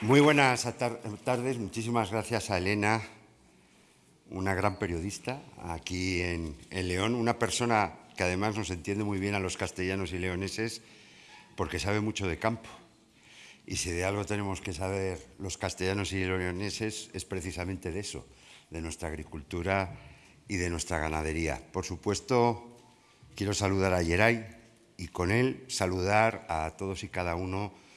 Muy buenas tardes, muchísimas gracias a Elena, una gran periodista aquí en, León, una persona que además nos entiende muy bien a los castellanos y leoneses porque sabe mucho de campo. Y si de algo tenemos que saber los castellanos y leoneses es precisamente de eso, de nuestra agricultura y de nuestra ganadería. Por supuesto, quiero saludar a Yeray y con él saludar a todos y cada uno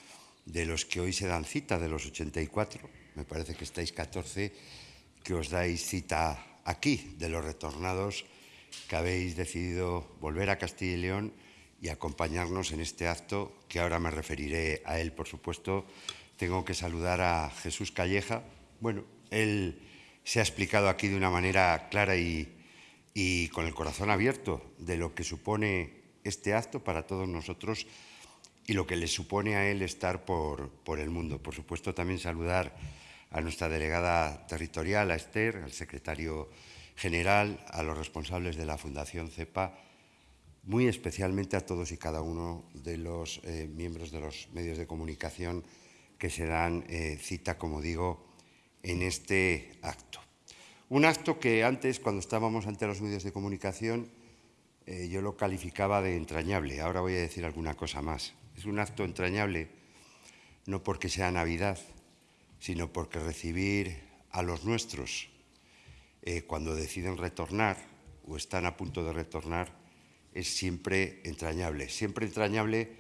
de los que hoy se dan cita, de los 84, me parece que estáis 14, que os dais cita aquí, de los retornados que habéis decidido volver a Castilla y León y acompañarnos en este acto, que ahora me referiré a él, por supuesto. Tengo que saludar a Jesús Calleja. Bueno, él se ha explicado aquí de una manera clara y, y con el corazón abierto de lo que supone este acto para todos nosotros y lo que le supone a él estar por, por el mundo. Por supuesto, también saludar a nuestra delegada territorial, a Esther, al secretario general, a los responsables de la Fundación CEPA, muy especialmente a todos y cada uno de los eh, miembros de los medios de comunicación que se dan eh, cita, como digo, en este acto. Un acto que antes, cuando estábamos ante los medios de comunicación, eh, yo lo calificaba de entrañable. Ahora voy a decir alguna cosa más. Es un acto entrañable no porque sea Navidad, sino porque recibir a los nuestros eh, cuando deciden retornar o están a punto de retornar es siempre entrañable. Siempre entrañable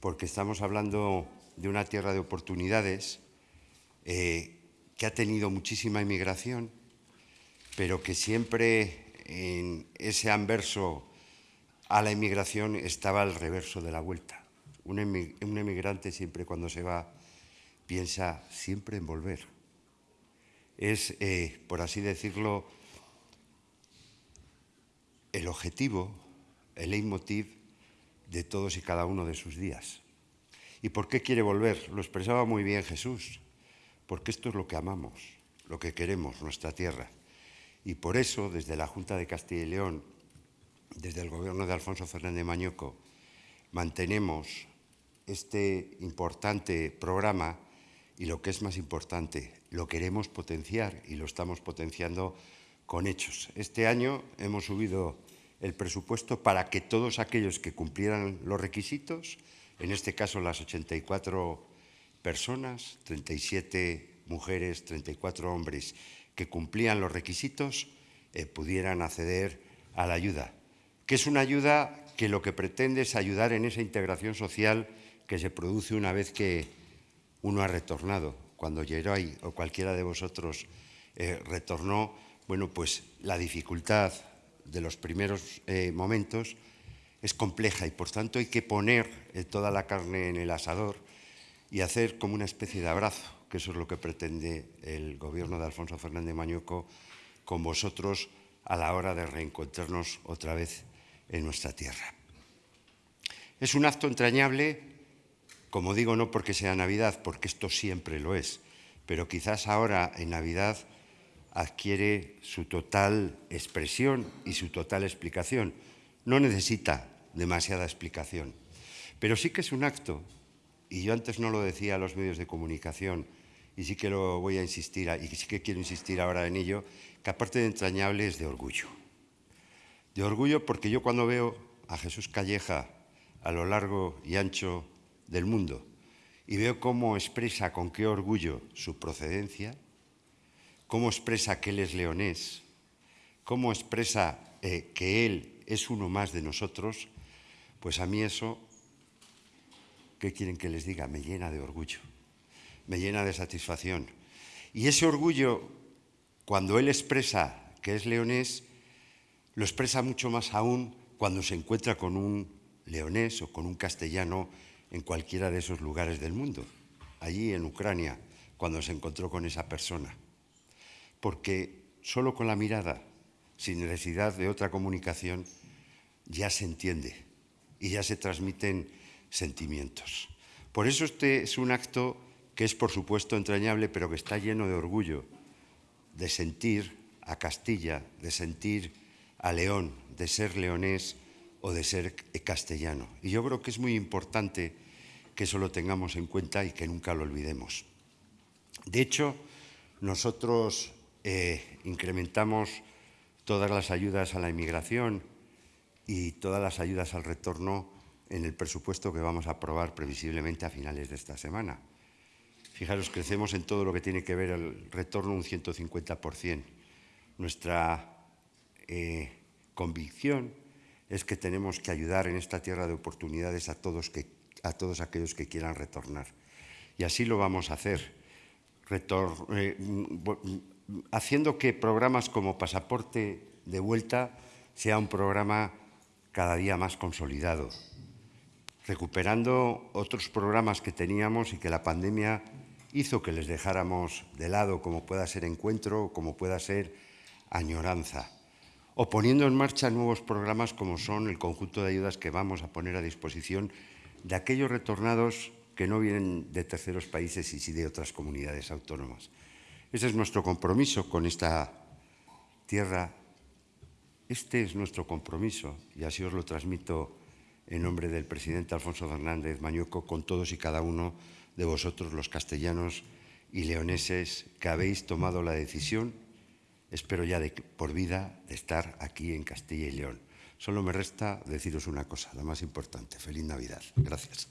porque estamos hablando de una tierra de oportunidades eh, que ha tenido muchísima inmigración, pero que siempre en ese anverso a la inmigración estaba el reverso de la vuelta. Un, emigrante siempre cuando se va piensa siempre en volver. Es, eh, por así decirlo, el objetivo, el leitmotiv de todos y cada uno de sus días. ¿Y por qué quiere volver? Lo expresaba muy bien Jesús, porque esto es lo que amamos, lo que queremos, nuestra tierra. Y por eso, desde la Junta de Castilla y León, desde el gobierno de Alfonso Fernández Mañueco, mantenemos este importante programa y lo que es más importante, lo queremos potenciar y lo estamos potenciando con hechos. Este año hemos subido el presupuesto para que todos aquellos que cumplieran los requisitos, en este caso las 84 personas, 37 mujeres, 34 hombres, que cumplían los requisitos, eh, pudieran acceder a la ayuda, que es una ayuda que lo que pretende es ayudar en esa integración social que se produce una vez que uno ha retornado. Cuando Geroy o cualquiera de vosotros eh, retornó, bueno, pues la dificultad de los primeros eh, momentos es compleja y por tanto hay que poner eh, toda la carne en el asador y hacer como una especie de abrazo, que eso es lo que pretende el gobierno de Alfonso Fernández Mañueco con vosotros a la hora de reencontrarnos otra vez en nuestra tierra. Es un acto entrañable como digo, no porque sea Navidad, porque esto siempre lo es, pero quizás ahora en Navidad adquiere su total expresión y su total explicación. No necesita demasiada explicación, pero sí que es un acto, y yo antes no lo decía a los medios de comunicación, y sí que lo voy a insistir, y sí que quiero insistir ahora en ello, que aparte de entrañable es de orgullo. De orgullo porque yo cuando veo a Jesús Calleja a lo largo y ancho del mundo y veo cómo expresa con qué orgullo su procedencia, cómo expresa que él es leonés, cómo expresa eh, que él es uno más de nosotros, pues a mí eso, ¿qué quieren que les diga? Me llena de orgullo, me llena de satisfacción. Y ese orgullo, cuando él expresa que es leonés, lo expresa mucho más aún cuando se encuentra con un leonés o con un castellano en cualquiera de esos lugares del mundo, allí en Ucrania, cuando se encontró con esa persona. Porque solo con la mirada, sin necesidad de otra comunicación, ya se entiende y ya se transmiten sentimientos. Por eso este es un acto que es, por supuesto, entrañable, pero que está lleno de orgullo, de sentir a Castilla, de sentir a León, de ser leonés o de ser castellano. Y yo creo que es muy importante que eso lo tengamos en cuenta y que nunca lo olvidemos. De hecho, nosotros eh, incrementamos todas las ayudas a la inmigración y todas las ayudas al retorno en el presupuesto que vamos a aprobar previsiblemente a finales de esta semana. Fijaros, crecemos en todo lo que tiene que ver el retorno un 150%. Nuestra eh, convicción es que tenemos que ayudar en esta tierra de oportunidades a todos, aquellos que quieran retornar. Y así lo vamos a hacer, eh, haciendo que programas como Pasaporte de Vuelta sea un programa cada día más consolidado, recuperando otros programas que teníamos y que la pandemia hizo que les dejáramos de lado, como pueda ser encuentro, como pueda ser añoranza, o poniendo en marcha nuevos programas como son el conjunto de ayudas que vamos a poner a disposición de aquellos retornados que no vienen de terceros países y sí de otras comunidades autónomas. Ese es nuestro compromiso con esta tierra. Este es nuestro compromiso y así os lo transmito en nombre del presidente Alfonso Fernández Mañueco con todos y cada uno de vosotros los castellanos y leoneses que habéis tomado la decisión, espero ya por vida, de estar aquí en Castilla y León. Solo me resta deciros una cosa, la más importante. Feliz Navidad. Gracias.